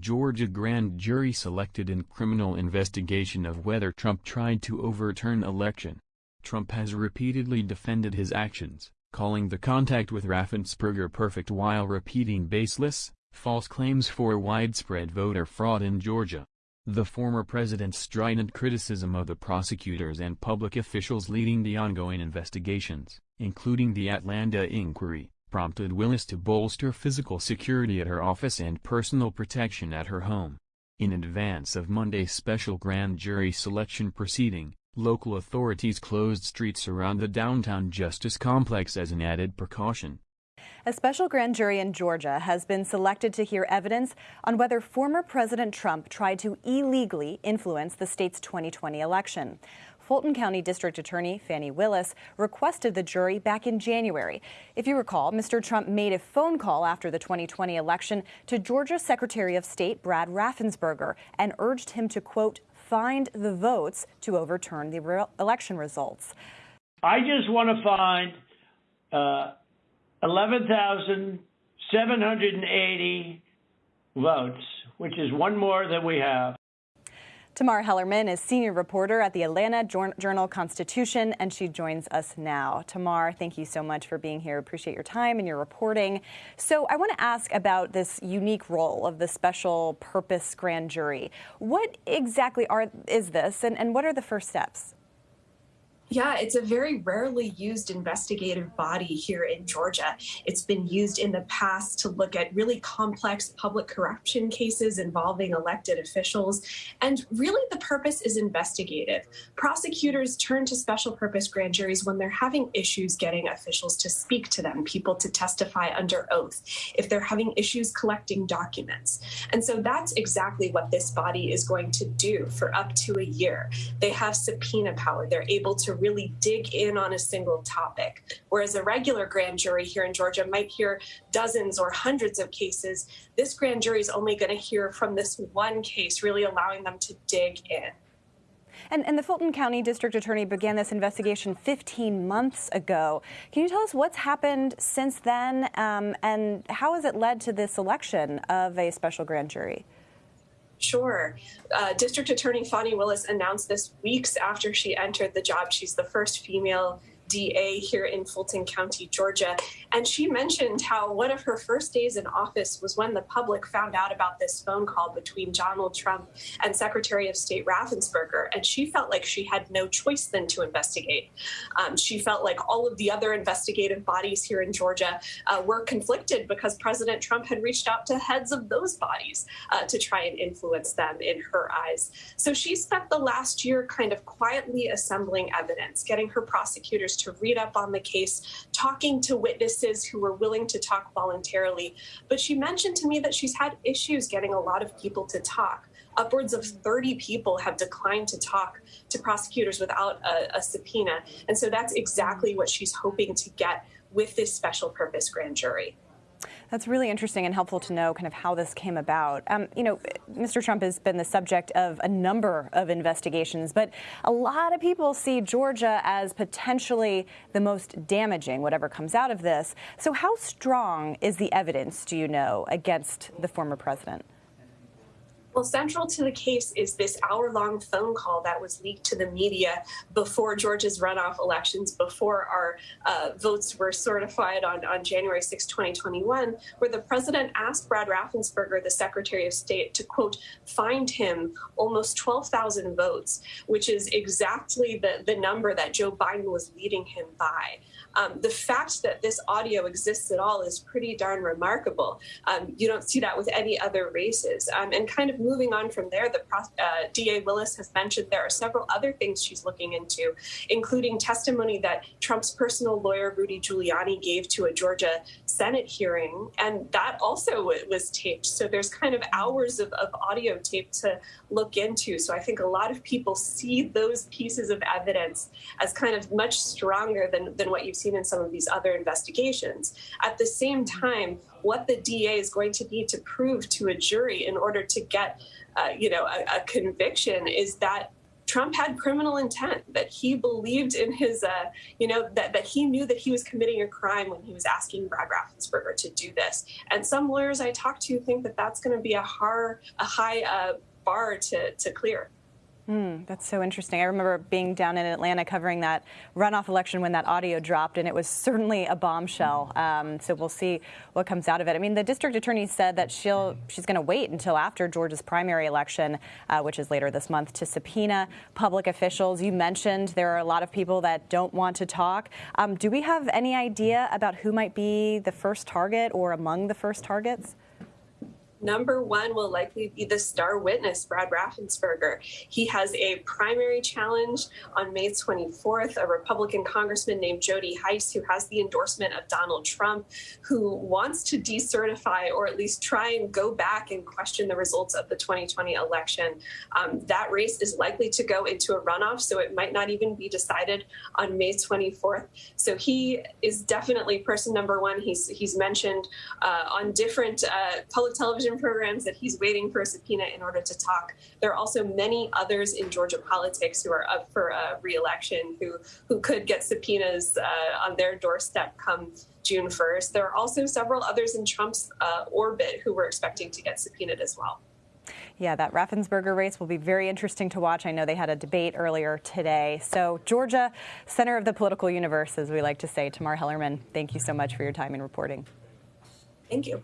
Georgia grand jury selected in criminal investigation of whether Trump tried to overturn election. Trump has repeatedly defended his actions, calling the contact with Raffensperger perfect while repeating baseless, false claims for widespread voter fraud in Georgia. The former president's strident criticism of the prosecutors and public officials leading the ongoing investigations, including the Atlanta inquiry, prompted Willis to bolster physical security at her office and personal protection at her home. In advance of Monday's special grand jury selection proceeding, local authorities closed streets around the downtown Justice Complex as an added precaution. A special grand jury in Georgia has been selected to hear evidence on whether former President Trump tried to illegally influence the state's 2020 election. Fulton County District Attorney Fani Willis requested the jury back in January. If you recall, Mr. Trump made a phone call after the 2020 election to Georgia Secretary of State Brad Raffensperger and urged him to, quote, find the votes to overturn the re election results. I just want to find uh, 11,780 votes, which is one more than we have. Tamar Hallerman is senior reporter at the Atlanta Journal Constitution, and she joins us now. Tamar, thank you so much for being here. Appreciate your time and your reporting. So, I want to ask about this unique role of the special purpose grand jury. What exactly are is this, and, and what are the first steps? Yeah, it's a very rarely used investigative body here in Georgia. It's been used in the past to look at really complex public corruption cases involving elected officials. And really, the purpose is investigative. Prosecutors turn to special purpose grand juries when they're having issues getting officials to speak to them, people to testify under oath, if they're having issues collecting documents. And so that's exactly what this body is going to do for up to a year. They have subpoena power, they're able to really dig in on a single topic. Whereas a regular grand jury here in Georgia might hear dozens or hundreds of cases, this grand jury is only going to hear from this one case, really allowing them to dig in. And, and, the Fulton County District Attorney began this investigation 15 months ago. Can you tell us what's happened since then um, and how has it led to the selection of a special grand jury? Sure. Uh, District Attorney Fani Willis announced this weeks after she entered the job. She's the first female DA here in Fulton County, Georgia. And she mentioned how one of her first days in office was when the public found out about this phone call between Donald Trump and Secretary of State Raffensperger. And she felt like she had no choice then to investigate. Um, she felt like all of the other investigative bodies here in Georgia uh, were conflicted because President Trump had reached out to heads of those bodies uh, to try and influence them in her eyes. So she spent the last year kind of quietly assembling evidence, getting her prosecutors to read up on the case, talking to witnesses who were willing to talk voluntarily. But she mentioned to me that she's had issues getting a lot of people to talk. Upwards of 30 people have declined to talk to prosecutors without a, a subpoena. And so that's exactly what she's hoping to get with this special purpose grand jury. That's really interesting and helpful to know kind of how this came about. Um, you know, Mr. Trump has been the subject of a number of investigations, but a lot of people see Georgia as potentially the most damaging, whatever comes out of this. So, how strong is the evidence, do you know, against the former president? Well, central to the case is this hour long phone call that was leaked to the media before Georgia's runoff elections, before our uh, votes were certified on, on January 6, 2021, where the president asked Brad Raffensperger, the Secretary of State, to quote, find him almost 12,000 votes, which is exactly the, the number that Joe Biden was leading him by. Um, the fact that this audio exists at all is pretty darn remarkable. Um, you don't see that with any other races. Um, and kind of moving on from there, the uh, DA Willis has mentioned there are several other things she's looking into, including testimony that Trump's personal lawyer, Rudy Giuliani, gave to a Georgia Senate hearing. And that also was taped. So there's kind of hours of, of audio tape to look into. So I think a lot of people see those pieces of evidence as kind of much stronger than, than what you've seen in some of these other investigations. At the same time, what the DA is going to need to prove to a jury in order to get, uh, you know, a, a conviction is that Trump had criminal intent, that he believed in his, uh, you know, that, that he knew that he was committing a crime when he was asking Brad Raffensperger to do this. And some lawyers I talked to think that that's going to be a, hard, a high uh, bar to, to clear. Mm, that's so interesting. I remember being down in Atlanta covering that runoff election when that audio dropped, and it was certainly a bombshell. Um, so we'll see what comes out of it. I mean, the district attorney said that she'll she's going to wait until after Georgia's primary election, uh, which is later this month, to subpoena public officials. You mentioned there are a lot of people that don't want to talk. Um, do we have any idea about who might be the first target or among the first targets? Number one will likely be the star witness, Brad Raffensperger. He has a primary challenge on May 24th, a Republican congressman named Jody Hice, who has the endorsement of Donald Trump, who wants to decertify or at least try and go back and question the results of the 2020 election. Um, that race is likely to go into a runoff, so it might not even be decided on May 24th. So he is definitely person number one. He's, he's mentioned uh, on different uh, public television television programs that he's waiting for a subpoena in order to talk. There are also many others in Georgia politics who are up for a reelection who who could get subpoenas uh, on their doorstep come June 1st. There are also several others in Trump's uh, orbit who we're expecting to get subpoenaed as well. Yeah, that Raffensperger race will be very interesting to watch. I know they had a debate earlier today. So, Georgia, center of the political universe, as we like to say. Tamar Hallerman, thank you so much for your time and reporting. Thank you.